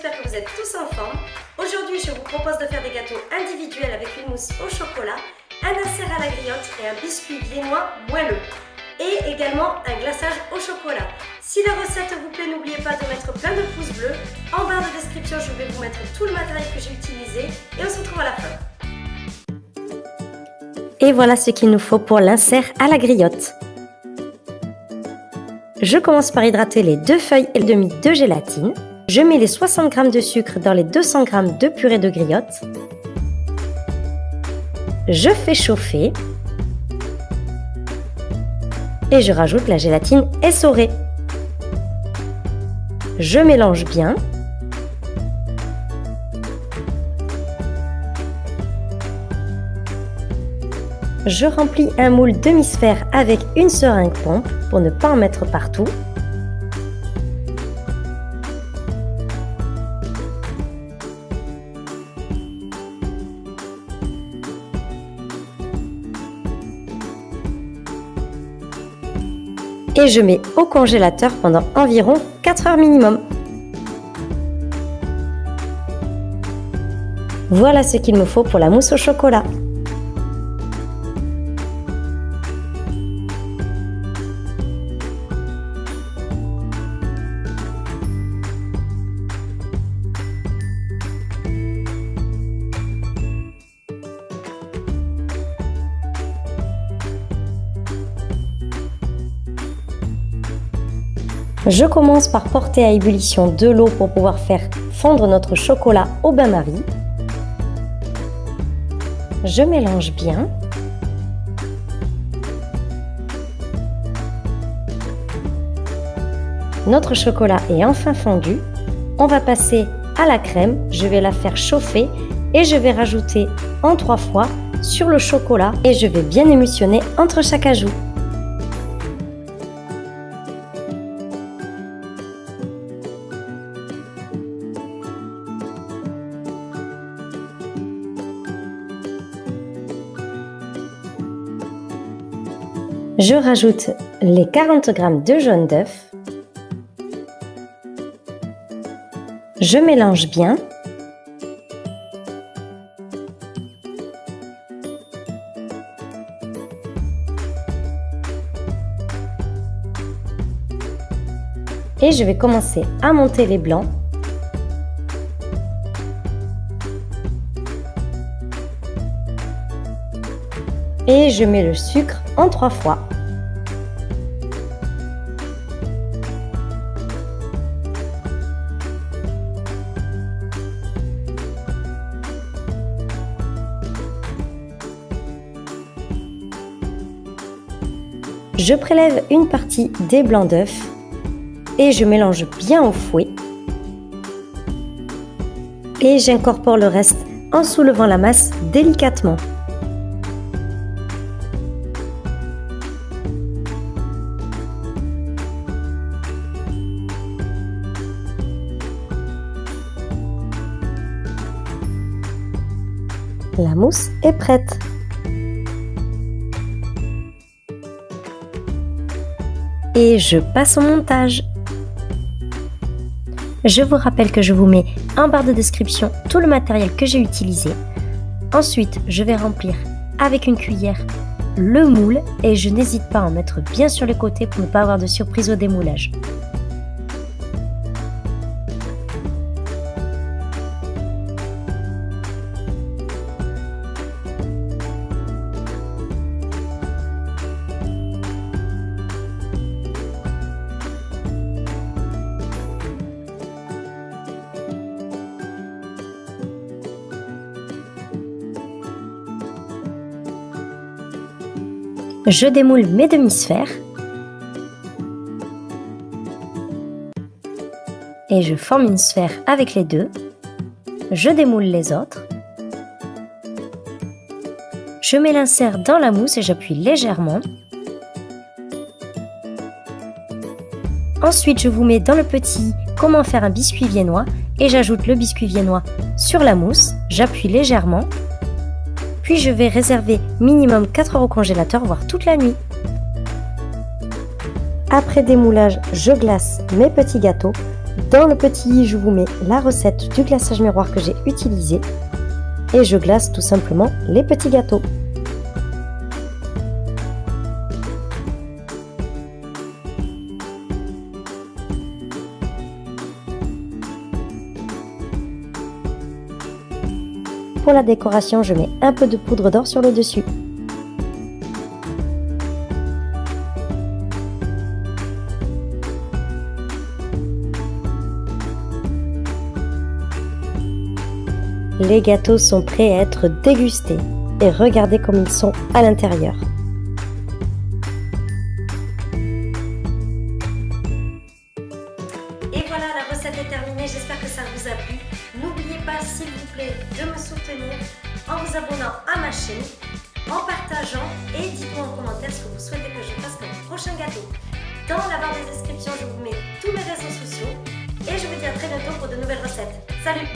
j'espère que vous êtes tous en forme. Aujourd'hui, je vous propose de faire des gâteaux individuels avec une mousse au chocolat, un insert à la griotte et un biscuit viennois moelleux. Et également un glaçage au chocolat. Si la recette vous plaît, n'oubliez pas de mettre plein de pouces bleus. En barre de description, je vais vous mettre tout le matériel que j'ai utilisé et on se retrouve à la fin. Et voilà ce qu'il nous faut pour l'insert à la griotte. Je commence par hydrater les deux feuilles et demi de gélatine. Je mets les 60 g de sucre dans les 200 g de purée de griotte. Je fais chauffer. Et je rajoute la gélatine essorée. Je mélange bien. Je remplis un moule demi-sphère avec une seringue pompe pour ne pas en mettre partout. Et je mets au congélateur pendant environ 4 heures minimum. Voilà ce qu'il me faut pour la mousse au chocolat. Je commence par porter à ébullition de l'eau pour pouvoir faire fondre notre chocolat au bain-marie. Je mélange bien. Notre chocolat est enfin fondu. On va passer à la crème. Je vais la faire chauffer et je vais rajouter en trois fois sur le chocolat et je vais bien émulsionner entre chaque ajout. Je rajoute les 40 g de jaune d'œuf. Je mélange bien. Et je vais commencer à monter les blancs. Et je mets le sucre en trois fois. Je prélève une partie des blancs d'œufs et je mélange bien au fouet. Et j'incorpore le reste en soulevant la masse délicatement. La mousse est prête. et je passe au montage. Je vous rappelle que je vous mets en barre de description tout le matériel que j'ai utilisé. Ensuite, je vais remplir avec une cuillère le moule et je n'hésite pas à en mettre bien sur les côtés pour ne pas avoir de surprise au démoulage. Je démoule mes demi-sphères et je forme une sphère avec les deux. Je démoule les autres. Je mets l'insert dans la mousse et j'appuie légèrement. Ensuite, je vous mets dans le petit comment faire un biscuit viennois et j'ajoute le biscuit viennois sur la mousse. J'appuie légèrement puis je vais réserver minimum 4 heures au congélateur, voire toute la nuit. Après démoulage, je glace mes petits gâteaux. Dans le petit i, je vous mets la recette du glaçage miroir que j'ai utilisé et je glace tout simplement les petits gâteaux. Pour la décoration, je mets un peu de poudre d'or sur le dessus. Les gâteaux sont prêts à être dégustés et regardez comme ils sont à l'intérieur. Vous abonnant à ma chaîne, en partageant et dites-moi en commentaire ce que vous souhaitez que je fasse comme prochain gâteau. Dans la barre de description, je vous mets tous mes réseaux sociaux et je vous dis à très bientôt pour de nouvelles recettes. Salut